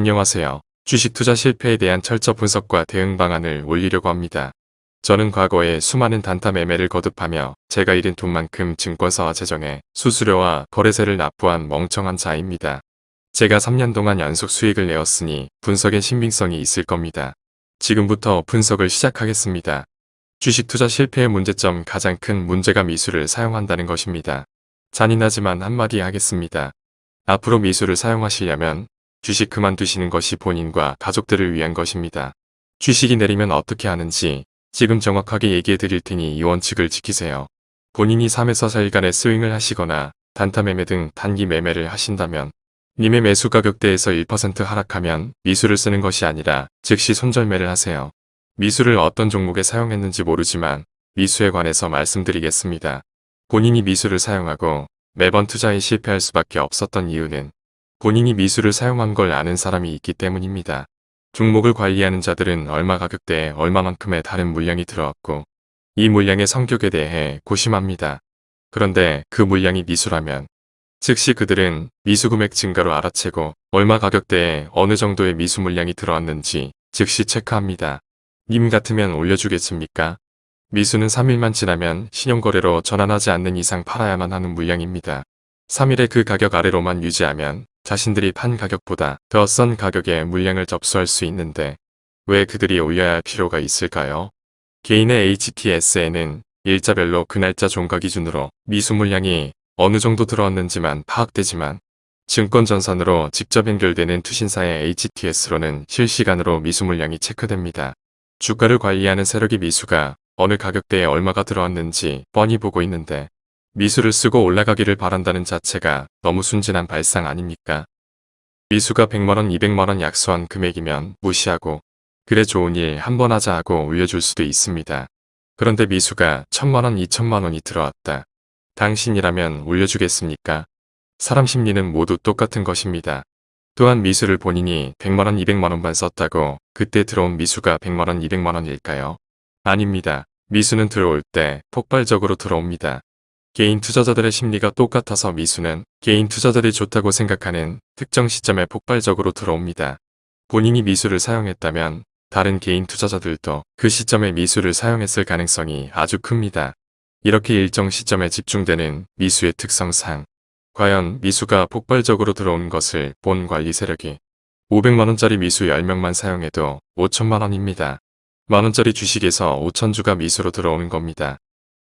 안녕하세요. 주식 투자 실패에 대한 철저 분석과 대응 방안을 올리려고 합니다. 저는 과거에 수많은 단타 매매를 거듭하며 제가 잃은 돈만큼 증권사와 재정에 수수료와 거래세를 납부한 멍청한 자입니다. 제가 3년 동안 연속 수익을 내었으니 분석에 신빙성이 있을 겁니다. 지금부터 분석을 시작하겠습니다. 주식 투자 실패의 문제점 가장 큰 문제가 미수를 사용한다는 것입니다. 잔인하지만 한마디 하겠습니다. 앞으로 미수를 사용하시려면 주식 그만두시는 것이 본인과 가족들을 위한 것입니다. 주식이 내리면 어떻게 하는지 지금 정확하게 얘기해 드릴 테니 이 원칙을 지키세요. 본인이 3에서 4일간의 스윙을 하시거나 단타 매매 등 단기 매매를 하신다면 님의 매수 가격대에서 1% 하락하면 미수를 쓰는 것이 아니라 즉시 손절매를 하세요. 미수를 어떤 종목에 사용했는지 모르지만 미수에 관해서 말씀드리겠습니다. 본인이 미수를 사용하고 매번 투자에 실패할 수밖에 없었던 이유는 본인이 미수를 사용한 걸 아는 사람이 있기 때문입니다. 종목을 관리하는 자들은 얼마 가격대에 얼마만큼의 다른 물량이 들어왔고 이 물량의 성격에 대해 고심합니다. 그런데 그 물량이 미수라면 즉시 그들은 미수 금액 증가로 알아채고 얼마 가격대에 어느 정도의 미수 물량이 들어왔는지 즉시 체크합니다. 님 같으면 올려주겠습니까? 미수는 3일만 지나면 신용거래로 전환하지 않는 이상 팔아야만 하는 물량입니다. 3일의 그 가격 아래로만 유지하면 자신들이 판 가격보다 더 싼 가격에 물량을 접수할 수 있는데 왜 그들이 올려야 할 필요가 있을까요? 개인의 HTS에는 일자별로 그 날짜 종가 기준으로 미수 물량이 어느 정도 들어왔는지만 파악되지만 증권전산으로 직접 연결되는 투신사의 HTS로는 실시간으로 미수 물량이 체크됩니다. 주가를 관리하는 세력이 미수가 어느 가격대에 얼마가 들어왔는지 뻔히 보고 있는데 미수를 쓰고 올라가기를 바란다는 자체가 너무 순진한 발상 아닙니까? 미수가 100만원 200만원 약소한 금액이면 무시하고 그래 좋은 일 한번 하자 하고 올려줄 수도 있습니다. 그런데 미수가 1000만원 2천만원이 들어왔다. 당신이라면 올려주겠습니까? 사람 심리는 모두 똑같은 것입니다. 또한 미수를 본인이 100만원 200만원만 썼다고 그때 들어온 미수가 100만원 200만원일까요? 아닙니다. 미수는 들어올 때 폭발적으로 들어옵니다. 개인 투자자들의 심리가 똑같아서 미수는 개인 투자자들이 좋다고 생각하는 특정 시점에 폭발적으로 들어옵니다. 본인이 미수를 사용했다면 다른 개인 투자자들도 그 시점에 미수를 사용했을 가능성이 아주 큽니다. 이렇게 일정 시점에 집중되는 미수의 특성상 과연 미수가 폭발적으로 들어온 것을 본 관리 세력이 500만원짜리 미수 10명만 사용해도 5천만원입니다. 만원짜리 주식에서 5천주가 미수로 들어오는 겁니다.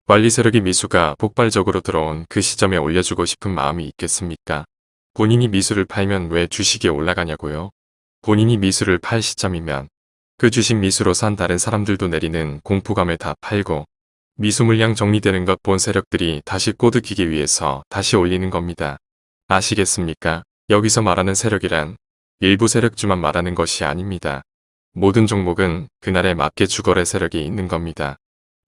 관리 세력이 미수가 폭발적으로 들어온 그 시점에 올려주고 싶은 마음이 있겠습니까? 본인이 미수를 팔면 왜 주식이 올라가냐고요? 본인이 미수를 팔 시점이면 그 주식 미수로 산 다른 사람들도 내리는 공포감을 다 팔고 미수 물량 정리되는 것 본 세력들이 다시 꼬드기기 위해서 다시 올리는 겁니다. 아시겠습니까? 여기서 말하는 세력이란 일부 세력주만 말하는 것이 아닙니다. 모든 종목은 그날에 맞게 주거래 세력이 있는 겁니다.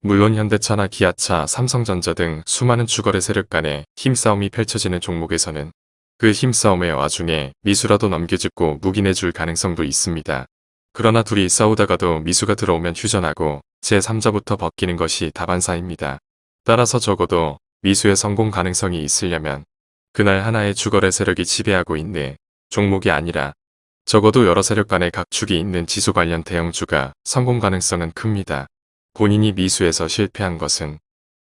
물론 현대차나 기아차, 삼성전자 등 수많은 주거래 세력 간의 힘싸움이 펼쳐지는 종목에서는 그 힘싸움의 와중에 미수라도 넘겨짚고 묵인해줄 가능성도 있습니다. 그러나 둘이 싸우다가도 미수가 들어오면 휴전하고 제3자부터 벗기는 것이 다반사입니다. 따라서 적어도 미수의 성공 가능성이 있으려면 그날 하나의 주거래 세력이 지배하고 있는 종목이 아니라 적어도 여러 세력 간의 각축이 있는 지수 관련 대형주가 성공 가능성은 큽니다. 본인이 미수에서 실패한 것은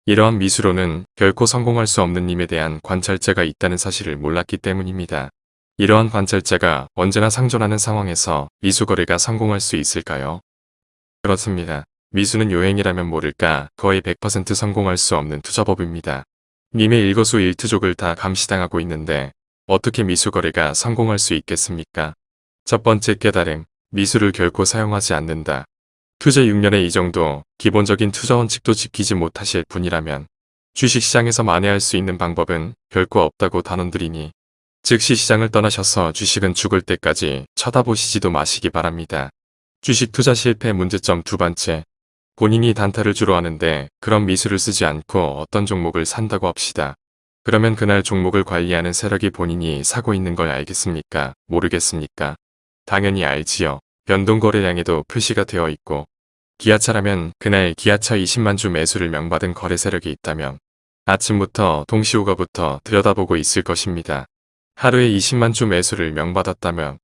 이러한 미수로는 결코 성공할 수 없는 님에 대한 관찰자가 있다는 사실을 몰랐기 때문입니다. 이러한 관찰자가 언제나 상존하는 상황에서 미수 거래가 성공할 수 있을까요? 그렇습니다. 미수는 요행이라면 모를까 거의 100% 성공할 수 없는 투자법입니다. 님의 일거수 일투족을 다 감시당하고 있는데 어떻게 미수 거래가 성공할 수 있겠습니까? 첫 번째 깨달음, 미수를 결코 사용하지 않는다. 투자 6년에 이 정도 기본적인 투자 원칙도 지키지 못하실 분이라면 주식시장에서 만회할 수 있는 방법은 결코 없다고 단언드리니 즉시 시장을 떠나셔서 주식은 죽을 때까지 쳐다보시지도 마시기 바랍니다. 주식 투자 실패 문제점 두 번째, 본인이 단타를 주로 하는데 그런 미수를 쓰지 않고 어떤 종목을 산다고 합시다. 그러면 그날 종목을 관리하는 세력이 본인이 사고 있는 걸 알겠습니까? 모르겠습니까? 당연히 알지요. 변동거래량에도 표시가 되어 있고 기아차라면 그날 기아차 20만 주 매수를 명받은 거래 세력이 있다면 아침부터 동시호가부터 들여다보고 있을 것입니다. 하루에 20만 주 매수를 명받았다면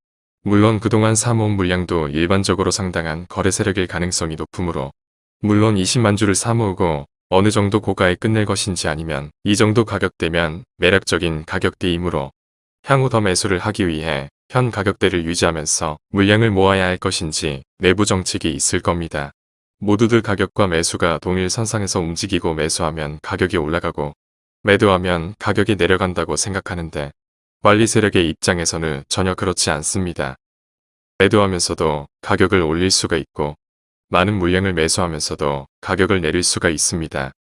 물론 그동안 사모은 물량도 일반적으로 상당한 거래 세력일 가능성이 높으므로 물론 20만 주를 사모으고 어느 정도 고가에 끝낼 것인지 아니면 이 정도 가격대면 매력적인 가격대이므로 향후 더 매수를 하기 위해 현 가격대를 유지하면서 물량을 모아야 할 것인지 내부 정책이 있을 겁니다. 모두들 가격과 매수가 동일 선상에서 움직이고 매수하면 가격이 올라가고 매도하면 가격이 내려간다고 생각하는데 관리 세력의 입장에서는 전혀 그렇지 않습니다. 매도하면서도 가격을 올릴 수가 있고 많은 물량을 매수하면서도 가격을 내릴 수가 있습니다.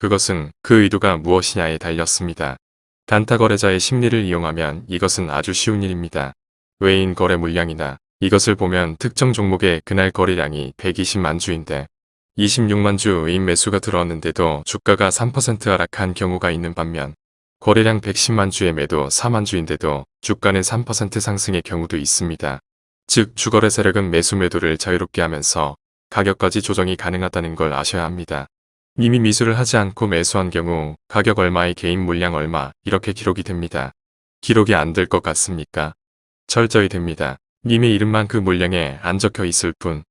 그것은 그 의도가 무엇이냐에 달렸습니다. 단타 거래자의 심리를 이용하면 이것은 아주 쉬운 일입니다. 외인 거래 물량이나 이것을 보면 특정 종목의 그날 거래량이 120만 주인데 26만 주 외인 매수가 들어왔는데도 주가가 3% 하락한 경우가 있는 반면 거래량 110만 주의 매도 4만 주인데도 주가는 3% 상승의 경우도 있습니다. 즉 주거래 세력은 매수 매도를 자유롭게 하면서 가격까지 조정이 가능하다는 걸 아셔야 합니다. 이미 미수를 하지 않고 매수한 경우 가격 얼마의 개인 물량 얼마 이렇게 기록이 됩니다. 기록이 안 될 것 같습니까? 철저히 됩니다. 님의 이름만 그 물량에 안 적혀 있을 뿐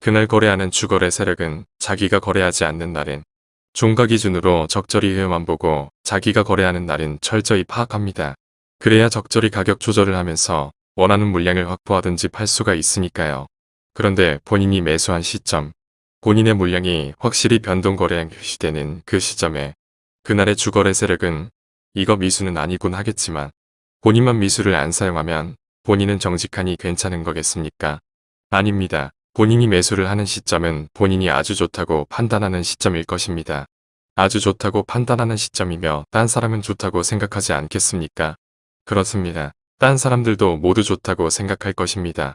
그날 거래하는 주거래 세력은 자기가 거래하지 않는 날엔 종가 기준으로 적절히 회만 보고 자기가 거래하는 날은 철저히 파악합니다. 그래야 적절히 가격 조절을 하면서 원하는 물량을 확보하든지 팔 수가 있으니까요. 그런데 본인이 매수한 시점, 본인의 물량이 확실히 변동 거래량 표시되는 그 시점에 그날의 주거래 세력은 이거 미수는 아니군 하겠지만 본인만 미수를 안 사용하면 본인은 정직하니 괜찮은 거겠습니까? 아닙니다. 본인이 매수를 하는 시점은 본인이 아주 좋다고 판단하는 시점일 것입니다. 아주 좋다고 판단하는 시점이며 딴 사람은 좋다고 생각하지 않겠습니까? 그렇습니다. 딴 사람들도 모두 좋다고 생각할 것입니다.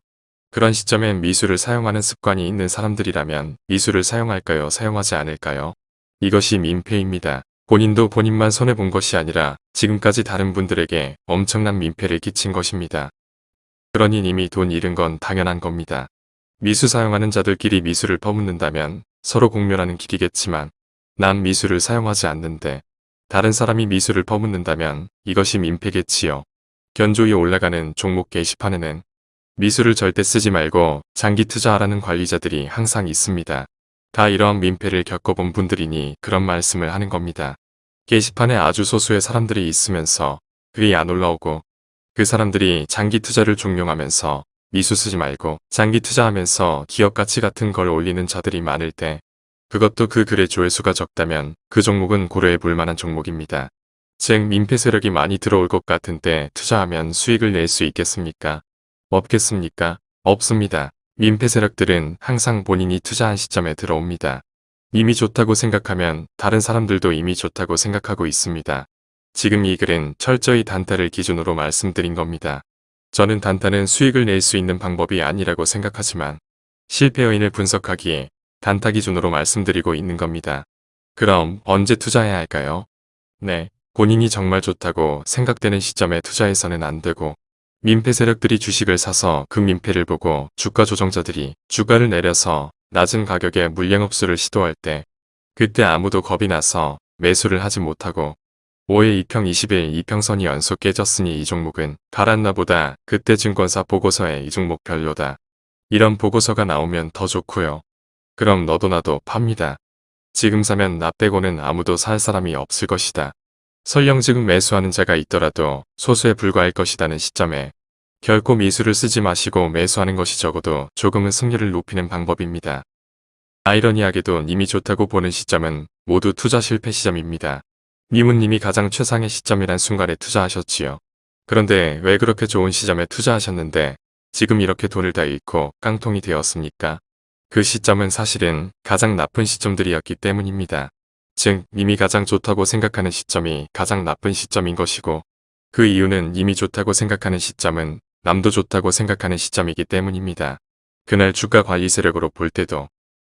그런 시점엔 미수를 사용하는 습관이 있는 사람들이라면 미수를 사용할까요? 사용하지 않을까요? 이것이 민폐입니다. 본인도 본인만 손해본 것이 아니라 지금까지 다른 분들에게 엄청난 민폐를 끼친 것입니다. 그러니 이미 돈 잃은 건 당연한 겁니다. 미수 사용하는 자들끼리 미수를 퍼붓는다면 서로 공멸하는 길이겠지만 난 미수를 사용하지 않는데 다른 사람이 미수를 퍼붓는다면 이것이 민폐겠지요. 견조히 올라가는 종목 게시판에는 미수를 절대 쓰지 말고 장기 투자하라는 관리자들이 항상 있습니다. 다 이러한 민폐를 겪어본 분들이니 그런 말씀을 하는 겁니다. 게시판에 아주 소수의 사람들이 있으면서 글이 안 올라오고 그 사람들이 장기 투자를 종용하면서 미수 쓰지 말고 장기 투자하면서 기업 가치 같은 걸 올리는 자들이 많을 때 그것도 그 글의 조회수가 적다면 그 종목은 고려해 볼 만한 종목입니다. 즉 민폐 세력이 많이 들어올 것 같은 때 투자하면 수익을 낼 수 있겠습니까? 없겠습니까? 없습니다. 민폐 세력들은 항상 본인이 투자한 시점에 들어옵니다. 이미 좋다고 생각하면 다른 사람들도 이미 좋다고 생각하고 있습니다. 지금 이 글은 철저히 단타를 기준으로 말씀드린 겁니다. 저는 단타는 수익을 낼 수 있는 방법이 아니라고 생각하지만 실패 요인을 분석하기에 단타 기준으로 말씀드리고 있는 겁니다. 그럼 언제 투자해야 할까요? 네, 본인이 정말 좋다고 생각되는 시점에 투자해서는 안 되고 민폐 세력들이 주식을 사서 그 민폐를 보고 주가 조정자들이 주가를 내려서 낮은 가격에 물량 흡수를 시도할 때 그때 아무도 겁이 나서 매수를 하지 못하고 5회 2평 20일 이평선이 연속 깨졌으니 이 종목은 가랐나 보다 그때 증권사 보고서에 이 종목 별로다. 이런 보고서가 나오면 더 좋고요. 그럼 너도 나도 팝니다. 지금 사면 나 빼고는 아무도 살 사람이 없을 것이다. 설령 지금 매수하는 자가 있더라도 소수에 불과할 것이라는 시점에 결코 미수를 쓰지 마시고 매수하는 것이 적어도 조금은 승률을 높이는 방법입니다. 아이러니하게도 님이 좋다고 보는 시점은 모두 투자 실패 시점입니다. 님은 님이 가장 최상의 시점이란 순간에 투자하셨지요. 그런데 왜 그렇게 좋은 시점에 투자하셨는데 지금 이렇게 돈을 다 잃고 깡통이 되었습니까? 그 시점은 사실은 가장 나쁜 시점들이었기 때문입니다. 즉 이미 가장 좋다고 생각하는 시점이 가장 나쁜 시점인 것이고 그 이유는 이미 좋다고 생각하는 시점은 남도 좋다고 생각하는 시점이기 때문입니다. 그날 주가 관리 세력으로 볼 때도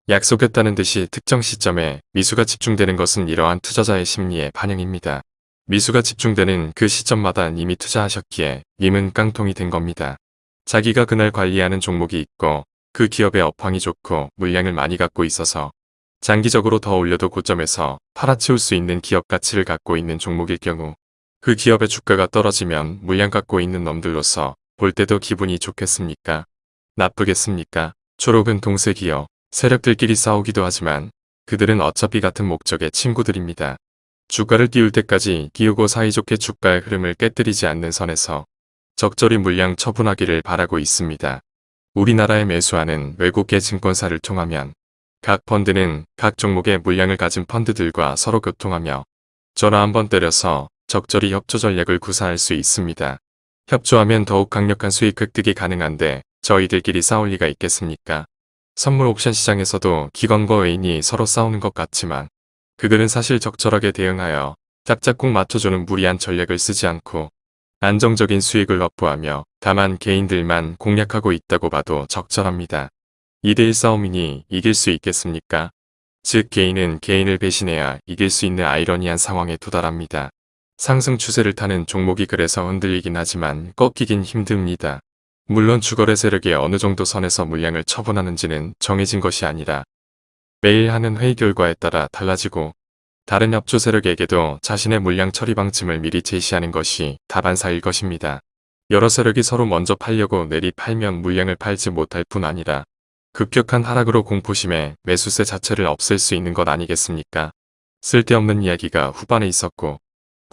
약속했다는 듯이 특정 시점에 미수가 집중되는 것은 이러한 투자자의 심리의 반영입니다. 미수가 집중되는 그 시점마다 이미 투자하셨기에 님은 깡통이 된 겁니다. 자기가 그날 관리하는 종목이 있고 그 기업의 업황이 좋고 물량을 많이 갖고 있어서 장기적으로 더 올려도 고점에서 팔아치울 수 있는 기업 가치를 갖고 있는 종목일 경우 그 기업의 주가가 떨어지면 물량 갖고 있는 놈들로서 볼 때도 기분이 좋겠습니까? 나쁘겠습니까? 초록은 동색이요. 세력들끼리 싸우기도 하지만 그들은 어차피 같은 목적의 친구들입니다. 주가를 띄울 때까지 띄우고 사이좋게 주가의 흐름을 깨뜨리지 않는 선에서 적절히 물량 처분하기를 바라고 있습니다. 우리나라에 매수하는 외국계 증권사를 통하면 각 펀드는 각 종목의 물량을 가진 펀드들과 서로 교통하며 전화 한번 때려서 적절히 협조 전략을 구사할 수 있습니다. 협조하면 더욱 강력한 수익 획득이 가능한데 저희들끼리 싸울 리가 있겠습니까? 선물 옵션 시장에서도 기관과 외인이 서로 싸우는 것 같지만 그들은 사실 적절하게 대응하여 짝짝꿍 맞춰주는 무리한 전략을 쓰지 않고 안정적인 수익을 확보하며 다만 개인들만 공략하고 있다고 봐도 적절합니다. 2대1 싸움이니 이길 수 있겠습니까? 즉 개인은 개인을 배신해야 이길 수 있는 아이러니한 상황에 도달합니다. 상승 추세를 타는 종목이 그래서 흔들리긴 하지만 꺾이긴 힘듭니다. 물론 주거래 세력이 어느 정도 선에서 물량을 처분하는지는 정해진 것이 아니라 매일 하는 회의 결과에 따라 달라지고 다른 협조 세력에게도 자신의 물량 처리 방침을 미리 제시하는 것이 다반사일 것입니다. 여러 세력이 서로 먼저 팔려고 내리 팔면 물량을 팔지 못할 뿐 아니라 급격한 하락으로 공포심에 매수세 자체를 없앨 수 있는 것 아니겠습니까? 쓸데없는 이야기가 후반에 있었고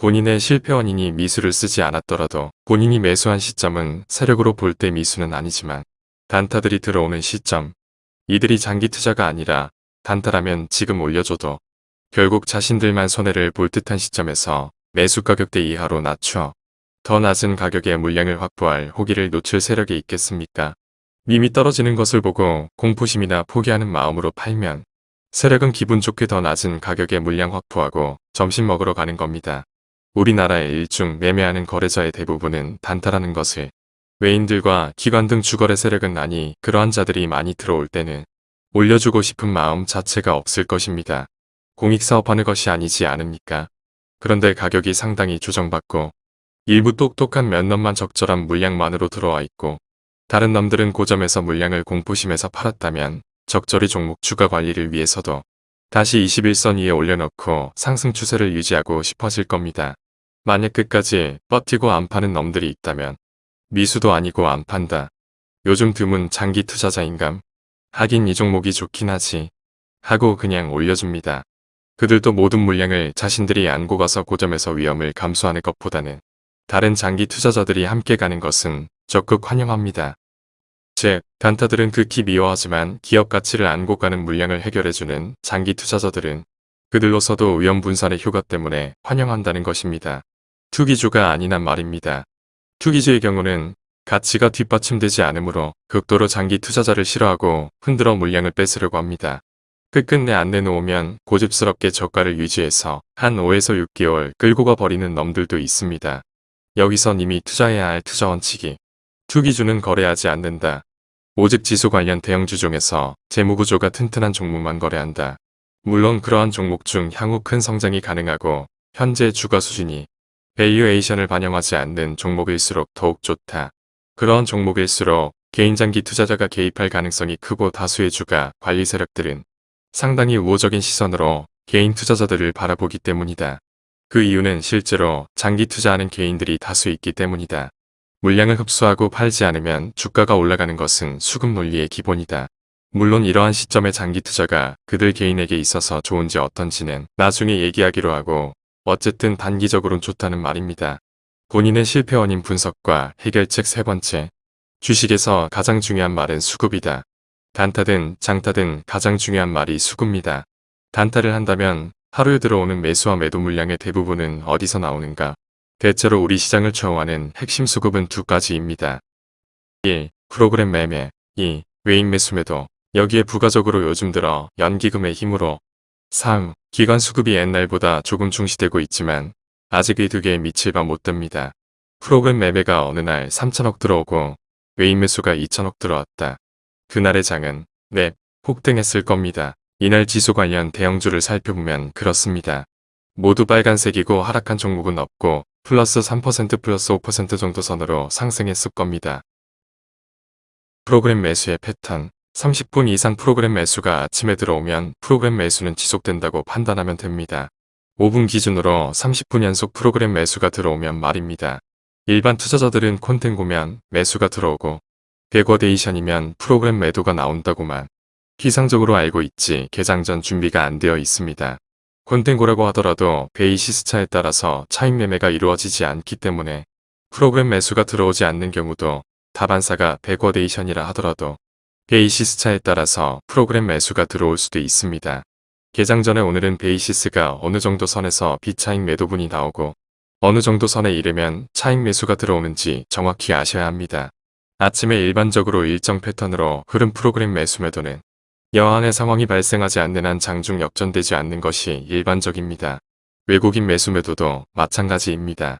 본인의 실패 원인이 미수를 쓰지 않았더라도 본인이 매수한 시점은 세력으로 볼 때 미수는 아니지만 단타들이 들어오는 시점 이들이 장기 투자가 아니라 단타라면 지금 올려줘도 결국 자신들만 손해를 볼 듯한 시점에서 매수 가격대 이하로 낮춰 더 낮은 가격에 물량을 확보할 호기를 놓칠 세력이 있겠습니까? 이미 떨어지는 것을 보고 공포심이나 포기하는 마음으로 팔면 세력은 기분 좋게 더 낮은 가격에 물량 확보하고 점심 먹으러 가는 겁니다. 우리나라의 일중 매매하는 거래자의 대부분은 단타라는 것을 외인들과 기관 등 주거래 세력은 아니 그러한 자들이 많이 들어올 때는 올려주고 싶은 마음 자체가 없을 것입니다. 공익사업하는 것이 아니지 않습니까? 그런데 가격이 상당히 조정받고 일부 똑똑한 몇 놈만 적절한 물량만으로 들어와 있고 다른 놈들은 고점에서 물량을 공포심에서 팔았다면 적절히 종목 주가 관리를 위해서도 다시 21선 위에 올려놓고 상승 추세를 유지하고 싶어질 겁니다. 만약 끝까지 버티고 안 파는 놈들이 있다면 미수도 아니고 안 판다. 요즘 드문 장기 투자자인감. 하긴 이 종목이 좋긴 하지. 하고 그냥 올려줍니다. 그들도 모든 물량을 자신들이 안고 가서 고점에서 위험을 감수하는 것보다는 다른 장기 투자자들이 함께 가는 것은 적극 환영합니다. 즉, 단타들은 극히 미워하지만 기업 가치를 안고 가는 물량을 해결해주는 장기 투자자들은 그들로서도 위험 분산의 효과 때문에 환영한다는 것입니다. 투기주가 아니란 말입니다. 투기주의 경우는 가치가 뒷받침되지 않으므로 극도로 장기 투자자를 싫어하고 흔들어 물량을 뺏으려고 합니다. 끝끝내 안 내놓으면 고집스럽게 저가를 유지해서 한 5에서 6개월 끌고 가 버리는 놈들도 있습니다. 여기선 이미 투자해야 할 투자 원칙이 투기주는 거래하지 않는다. 오직 지수 관련 대형주 중에서 재무구조가 튼튼한 종목만 거래한다. 물론 그러한 종목 중 향후 큰 성장이 가능하고 현재 주가 수준이 베이유에이션을 반영하지 않는 종목일수록 더욱 좋다. 그러한 종목일수록 개인 장기 투자자가 개입할 가능성이 크고 다수의 주가 관리 세력들은 상당히 우호적인 시선으로 개인 투자자들을 바라보기 때문이다. 그 이유는 실제로 장기 투자하는 개인들이 다수 있기 때문이다. 물량을 흡수하고 팔지 않으면 주가가 올라가는 것은 수급 논리의 기본이다. 물론 이러한 시점의 장기 투자가 그들 개인에게 있어서 좋은지 어떤지는 나중에 얘기하기로 하고 어쨌든 단기적으론 좋다는 말입니다. 본인의 실패 원인 분석과 해결책 세 번째. 주식에서 가장 중요한 말은 수급이다. 단타든 장타든 가장 중요한 말이 수급입니다. 단타를 한다면 하루에 들어오는 매수와 매도 물량의 대부분은 어디서 나오는가? 대체로 우리 시장을 좌우하는 핵심 수급은 두 가지입니다. 1. 프로그램 매매 2. 외인 매수 매도 여기에 부가적으로 요즘 들어 연기금의 힘으로 3. 기관 수급이 옛날보다 조금 중시되고 있지만 아직 이 두 개에 밑을 봐못 듭니다. 프로그램 매매가 어느 날 3천억 들어오고 외인 매수가 2천억 들어왔다. 그날의 장은 네, 폭등했을 겁니다. 이날 지수 관련 대형주를 살펴보면 그렇습니다. 모두 빨간색이고 하락한 종목은 없고 플러스 3% 플러스 5% 정도 선으로 상승했을 겁니다. 프로그램 매수의 패턴 30분 이상 프로그램 매수가 아침에 들어오면 프로그램 매수는 지속된다고 판단하면 됩니다. 5분 기준으로 30분 연속 프로그램 매수가 들어오면 말입니다. 일반 투자자들은 contango면 매수가 들어오고 backwardation이면 프로그램 매도가 나온다고만 기계적으로 알고 있지 개장 전 준비가 안 되어 있습니다. contango라고 하더라도 basis 차에 따라서 차익 매매가 이루어지지 않기 때문에 프로그램 매수가 들어오지 않는 경우도 다반사고 backwardation이라 하더라도 basis 차에 따라서 프로그램 매수가 들어올 수도 있습니다. 개장 전에 오늘은 basis가 어느 정도 선에서 비차익 매도분이 나오고 어느 정도 선에 이르면 차익 매수가 들어오는지 정확히 아셔야 합니다. 아침에 일반적으로 일정 패턴으로 흐름 프로그램 매수 매도는 여항의 상황이 발생하지 않는 한 장중 역전되지 않는 것이 일반적입니다. 외국인 매수 매도도 마찬가지입니다.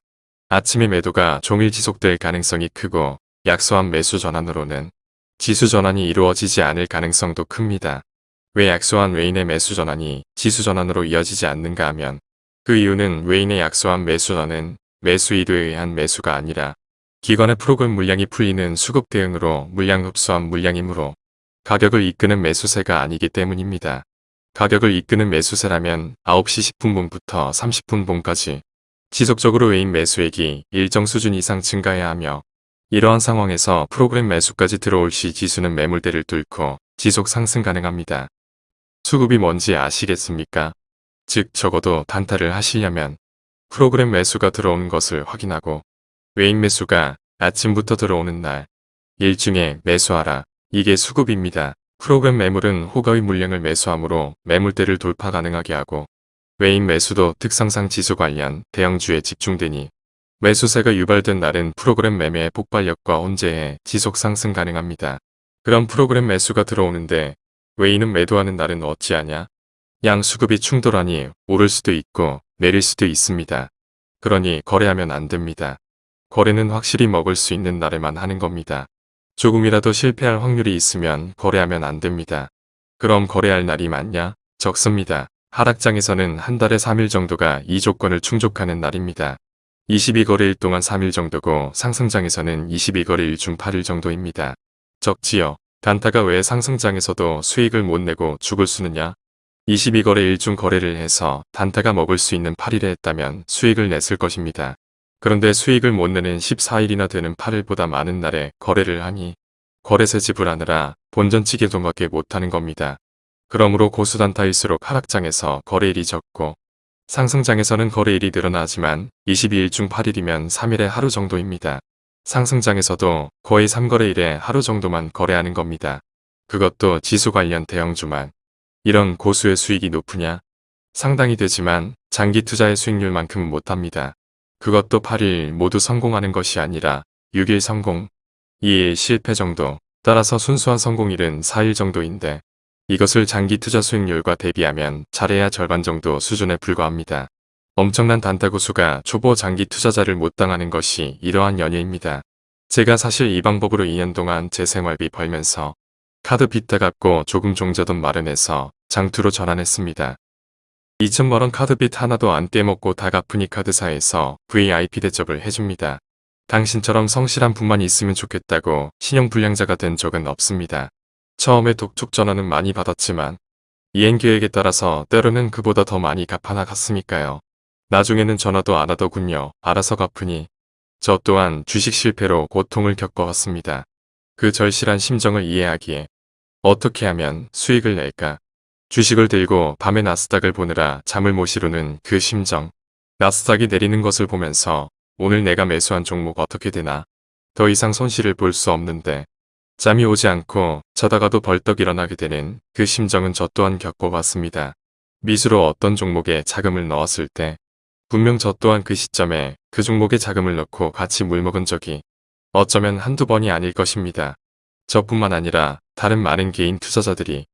아침의 매도가 종일 지속될 가능성이 크고 약소한 매수 전환으로는 지수 전환이 이루어지지 않을 가능성도 큽니다. 왜 약소한 외인의 매수 전환이 지수 전환으로 이어지지 않는가 하면 그 이유는 외인의 약소한 매수 전환은 매수 이도에 의한 매수가 아니라 기관의 프로그램 물량이 풀리는 수급 대응으로 물량 흡수한 물량이므로 가격을 이끄는 매수세가 아니기 때문입니다. 가격을 이끄는 매수세라면 9시 10분분부터 30분분까지 지속적으로 외인 매수액이 일정 수준 이상 증가해야 하며 이러한 상황에서 프로그램 매수까지 들어올 시 지수는 매물대를 뚫고 지속 상승 가능합니다. 수급이 뭔지 아시겠습니까? 즉 적어도 단타를 하시려면 프로그램 매수가 들어오는 것을 확인하고 외인 매수가 아침부터 들어오는 날 일중에 매수하라. 이게 수급입니다. 프로그램 매물은 호가의 물량을 매수하므로 매물대를 돌파 가능하게 하고 외인 매수도 특성상 지수 관련 대형주에 집중되니 매수세가 유발된 날은 프로그램 매매의 폭발력과 혼재해 지속 상승 가능합니다. 그런 프로그램 매수가 들어오는데 외인은 매도하는 날은 어찌하냐? 양 수급이 충돌하니 오를 수도 있고 내릴 수도 있습니다. 그러니 거래하면 안 됩니다. 거래는 확실히 먹을 수 있는 날에만 하는 겁니다. 조금이라도 실패할 확률이 있으면 거래하면 안 됩니다. 그럼 거래할 날이 많냐? 적습니다. 하락장에서는 한 달에 3일 정도가 이 조건을 충족하는 날입니다. 22거래일 동안 3일 정도고 상승장에서는 22거래일 중 8일 정도입니다. 적지요. 단타가 왜 상승장에서도 수익을 못 내고 죽을 수느냐? 22거래일 중 거래를 해서 단타가 먹을 수 있는 8일에 했다면 수익을 냈을 것입니다. 그런데 수익을 못 내는 14일이나 되는 8일보다 많은 날에 거래를 하니 거래세 지불하느라 본전치 계동밖에 못하는 겁니다. 그러므로 고수단타일수록 하락장에서 거래일이 적고 상승장에서는 거래일이 늘어나지만 22일 중 8일이면 3일에 하루 정도입니다. 상승장에서도 거의 3거래일에 하루 정도만 거래하는 겁니다. 그것도 지수 관련 대형주만. 이런 고수의 수익이 높으냐? 상당히 되지만 장기 투자의 수익률만큼 못합니다. 그것도 8일 모두 성공하는 것이 아니라 6일 성공, 2일 실패 정도, 따라서 순수한 성공일은 4일 정도인데 이것을 장기 투자 수익률과 대비하면 잘해야 절반 정도 수준에 불과합니다. 엄청난 단타구수가 초보 장기 투자자를 못 당하는 것이 이러한 연유입니다. 제가 사실 이 방법으로 2년 동안 제 생활비 벌면서 카드 빚다 갚고 조금 종자돈 마련해서 장투로 전환했습니다. 2천만원 카드빚 하나도 안 떼먹고 다 갚으니 카드사에서 VIP 대접을 해줍니다. 당신처럼 성실한 분만 있으면 좋겠다고 신용불량자가 된 적은 없습니다. 처음에 독촉 전화는 많이 받았지만 이행 계획에 따라서 때로는 그보다 더 많이 갚아나갔으니까요. 나중에는 전화도 안 하더군요. 알아서 갚으니 저 또한 주식 실패로 고통을 겪어왔습니다. 그 절실한 심정을 이해하기에 어떻게 하면 수익을 낼까? 주식을 들고 밤에 나스닥을 보느라 잠을 못 이루는 그 심정. 나스닥이 내리는 것을 보면서 오늘 내가 매수한 종목 어떻게 되나? 더 이상 손실을 볼 수 없는데 잠이 오지 않고 자다가도 벌떡 일어나게 되는 그 심정은 저 또한 겪어봤습니다. 미수로 어떤 종목에 자금을 넣었을 때 분명 저 또한 그 시점에 그 종목에 자금을 넣고 같이 물먹은 적이 어쩌면 한두 번이 아닐 것입니다. 저뿐만 아니라 다른 많은 개인 투자자들이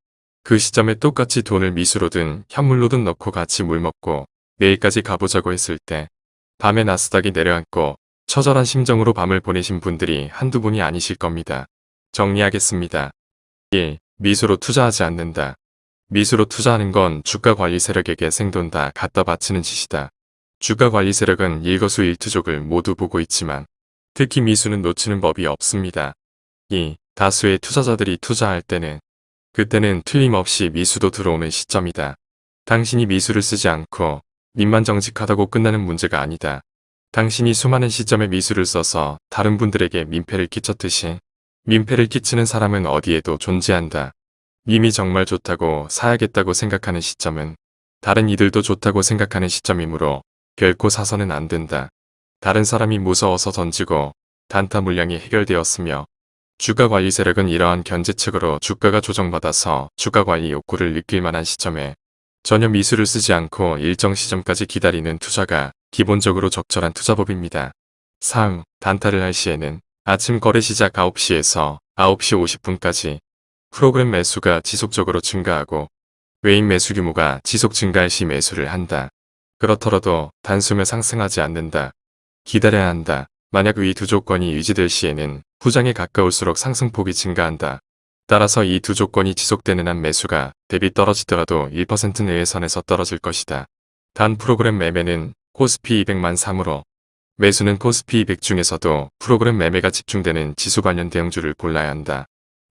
그 시점에 똑같이 돈을 미수로든 현물로든 넣고 같이 물먹고 내일까지 가보자고 했을 때 밤에 나스닥이 내려앉고 처절한 심정으로 밤을 보내신 분들이 한두 분이 아니실 겁니다. 정리하겠습니다. 1. 미수로 투자하지 않는다. 미수로 투자하는 건 주가 관리 세력에게 생돈 다 갖다 바치는 짓이다. 주가 관리 세력은 일거수일투족을 모두 보고 있지만 특히 미수는 놓치는 법이 없습니다. 2. 다수의 투자자들이 투자할 때는 그때는 틀림없이 미수도 들어오는 시점이다. 당신이 미수를 쓰지 않고 민만 정직하다고 끝나는 문제가 아니다. 당신이 수많은 시점에 미술을 써서 다른 분들에게 민폐를 끼쳤듯이 민폐를 끼치는 사람은 어디에도 존재한다. 님이 정말 좋다고 사야겠다고 생각하는 시점은 다른 이들도 좋다고 생각하는 시점이므로 결코 사서는 안 된다. 다른 사람이 무서워서 던지고 단타 물량이 해결되었으며 주가 관리 세력은 이러한 견제책으로 주가가 조정받아서 주가 관리 욕구를 느낄 만한 시점에 전혀 미술을 쓰지 않고 일정 시점까지 기다리는 투자가 기본적으로 적절한 투자법입니다. 상, 단타를 할 시에는 아침 거래 시작 9시에서 9시 50분까지 프로그램 매수가 지속적으로 증가하고 외인 매수 규모가 지속 증가할 시 매수를 한다. 그렇더라도 단숨에 상승하지 않는다. 기다려야 한다. 만약 위 두 조건이 유지될 시에는 후장에 가까울수록 상승폭이 증가한다. 따라서 이 두 조건이 지속되는 한 매수가 대비 떨어지더라도 1% 내외 선에서 떨어질 것이다. 단 프로그램 매매는 코스피 200만 3으로 매수는 코스피 200 중에서도 프로그램 매매가 집중되는 지수 관련 대형주를 골라야 한다.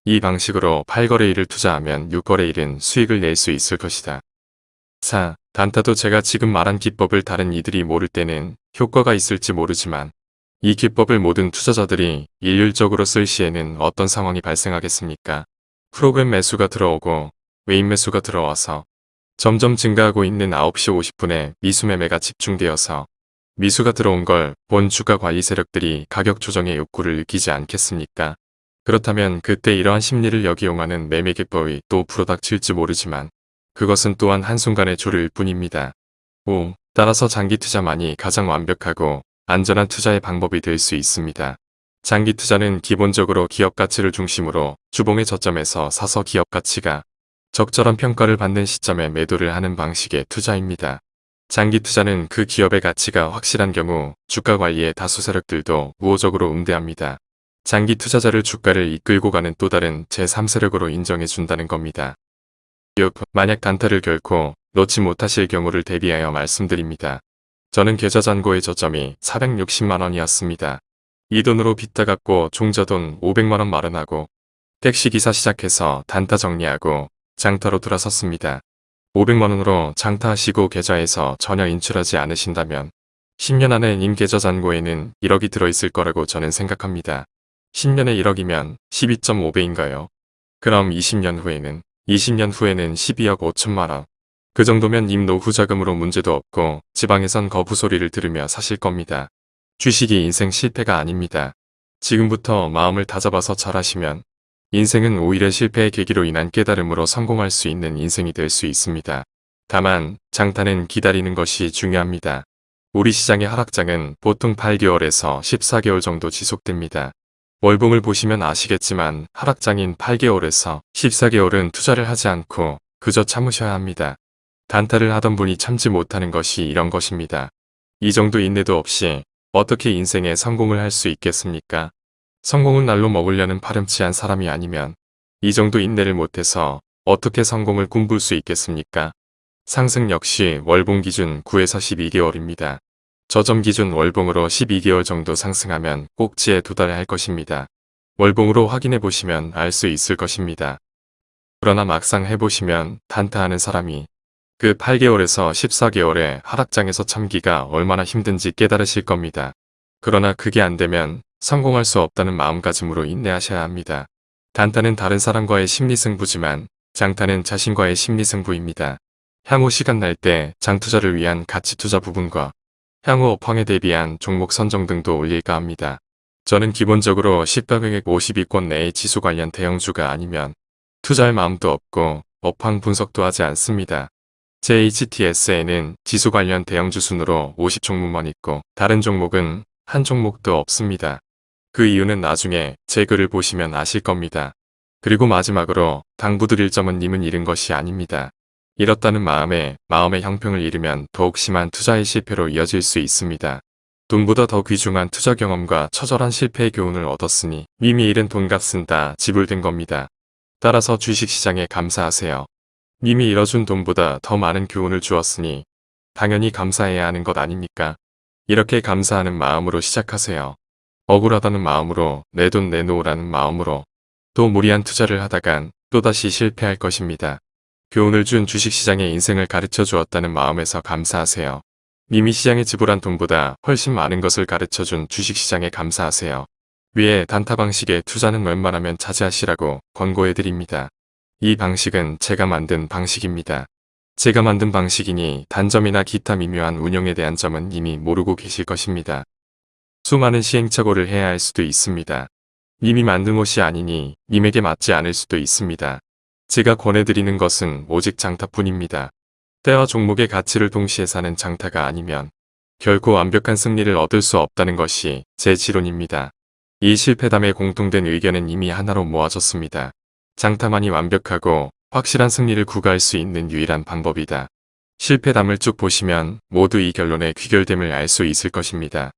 이 방식으로 8거래일을 투자하면 6거래일은 수익을 낼 수 있을 것이다. 4. 단타도 제가 지금 말한 기법을 다른 이들이 모를 때는 효과가 있을지 모르지만 이 기법을 모든 투자자들이 일률적으로 쓸 시에는 어떤 상황이 발생하겠습니까? 프로그램 매수가 들어오고 외인 매수가 들어와서 점점 증가하고 있는 9시 50분에 미수 매매가 집중되어서 미수가 들어온 걸 본 주가 관리 세력들이 가격 조정의 욕구를 느끼지 않겠습니까? 그렇다면 그때 이러한 심리를 역이용하는 매매 기법이 또 불어닥칠지 모르지만 그것은 또한 한순간의 조류일 뿐입니다. 5. 따라서 장기 투자만이 가장 완벽하고 안전한 투자의 방법이 될 수 있습니다. 장기 투자는 기본적으로 기업 가치를 중심으로 주봉의 저점에서 사서 기업 가치가 적절한 평가를 받는 시점에 매도를 하는 방식의 투자입니다. 장기 투자는 그 기업의 가치가 확실한 경우 주가 관리의 다수 세력들도 우호적으로 응대합니다. 장기 투자자를 주가를 이끌고 가는 또 다른 제3세력으로 인정해 준다는 겁니다. 6. 만약 단타를 결코 놓지 못하실 경우를 대비하여 말씀드립니다. 저는 계좌 잔고의 저점이 460만원이었습니다. 이 돈으로 빚 다 갚고 종자돈 500만원 마련하고 택시기사 시작해서 단타 정리하고 장타로 들어섰습니다. 500만원으로 장타하시고 계좌에서 전혀 인출하지 않으신다면 10년 안에 님 계좌 잔고에는 1억이 들어있을 거라고 저는 생각합니다. 10년에 1억이면 12.5배인가요? 그럼 20년 후에는 20년 후에는 12억 5천만원. 그 정도면 님 노후 자금으로 문제도 없고 지방에선 거부 소리를 들으며 사실 겁니다. 주식이 인생 실패가 아닙니다. 지금부터 마음을 다잡아서 잘하시면 인생은 오히려 실패의 계기로 인한 깨달음으로 성공할 수 있는 인생이 될 수 있습니다. 다만 장타는 기다리는 것이 중요합니다. 우리 시장의 하락장은 보통 8개월에서 14개월 정도 지속됩니다. 월봉을 보시면 아시겠지만 하락장인 8개월에서 14개월은 투자를 하지 않고 그저 참으셔야 합니다. 단타를 하던 분이 참지 못하는 것이 이런 것입니다. 이 정도 인내도 없이 어떻게 인생에 성공을 할 수 있겠습니까? 성공을 날로 먹으려는 파렴치한 사람이 아니면 이 정도 인내를 못해서 어떻게 성공을 꿈꿀 수 있겠습니까? 상승 역시 월봉 기준 9에서 12개월입니다. 저점 기준 월봉으로 12개월 정도 상승하면 꼭지에 도달할 해 것입니다. 월봉으로 확인해 보시면 알 수 있을 것입니다. 그러나 막상 해보시면 단타하는 사람이 그 8개월에서 14개월의 하락장에서 참기가 얼마나 힘든지 깨달으실 겁니다. 그러나 그게 안되면 성공할 수 없다는 마음가짐으로 인내하셔야 합니다. 단타는 다른 사람과의 심리승부지만 장타는 자신과의 심리승부입니다. 향후 시간 날 때 장투자를 위한 가치투자 부분과 향후 업황에 대비한 종목 선정 등도 올릴까 합니다. 저는 기본적으로 시가금액 50위권 내의 지수 관련 대형주가 아니면 투자할 마음도 없고 업황 분석도 하지 않습니다. 제 HTS에는 지수 관련 대형주 순으로 50종목만 있고 다른 종목은 한 종목도 없습니다. 그 이유는 나중에 제 글을 보시면 아실 겁니다. 그리고 마지막으로 당부드릴 점은 님은 잃은 것이 아닙니다. 잃었다는 마음에 마음의 형평을 잃으면 더욱 심한 투자의 실패로 이어질 수 있습니다. 돈보다 더 귀중한 투자 경험과 처절한 실패의 교훈을 얻었으니 이미 잃은 돈값은 다 지불된 겁니다. 따라서 주식시장에 감사하세요. 이미 잃어준 돈보다 더 많은 교훈을 주었으니 당연히 감사해야 하는 것 아닙니까? 이렇게 감사하는 마음으로 시작하세요. 억울하다는 마음으로 내 돈 내놓으라는 마음으로 또 무리한 투자를 하다간 또다시 실패할 것입니다. 교훈을 준 주식시장의 인생을 가르쳐 주었다는 마음에서 감사하세요. 이미 시장에 지불한 돈보다 훨씬 많은 것을 가르쳐 준 주식시장에 감사하세요. 위에 단타 방식의 투자는 웬만하면 자제하시라고 권고해드립니다. 이 방식은 제가 만든 방식입니다. 제가 만든 방식이니 단점이나 기타 미묘한 운영에 대한 점은 이미 모르고 계실 것입니다. 수많은 시행착오를 해야 할 수도 있습니다. 이미 만든 옷이 아니니 님에게 맞지 않을 수도 있습니다. 제가 권해드리는 것은 오직 장타뿐입니다. 때와 종목의 가치를 동시에 사는 장타가 아니면 결코 완벽한 승리를 얻을 수 없다는 것이 제 지론입니다. 이 실패담의 공통된 의견은 이미 하나로 모아졌습니다. 장타만이 완벽하고 확실한 승리를 구가할 수 있는 유일한 방법이다. 실패담을 쭉 보시면 모두 이 결론의 귀결됨을 알 수 있을 것입니다.